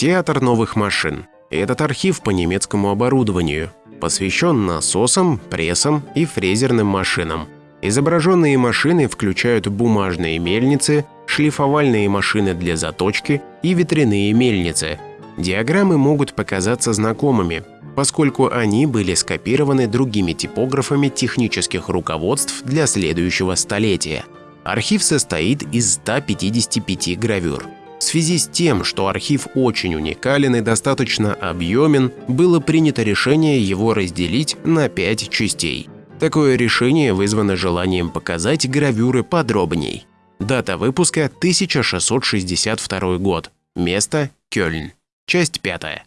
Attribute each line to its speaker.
Speaker 1: Театр новых машин. Этот архив по немецкому оборудованию. Посвящен насосам, прессам и фрезерным машинам. Изображенные машины включают бумажные мельницы, шлифовальные машины для заточки и ветряные мельницы. Диаграммы могут показаться знакомыми, поскольку они были скопированы другими типографами технических руководств для следующего столетия. Архив состоит из 155 гравюр. В связи с тем, что архив очень уникален и достаточно объемен, было принято решение его разделить на пять частей. Такое решение вызвано желанием показать гравюры подробней. Дата выпуска 1662 год. Место – Кёльн. Часть пятая.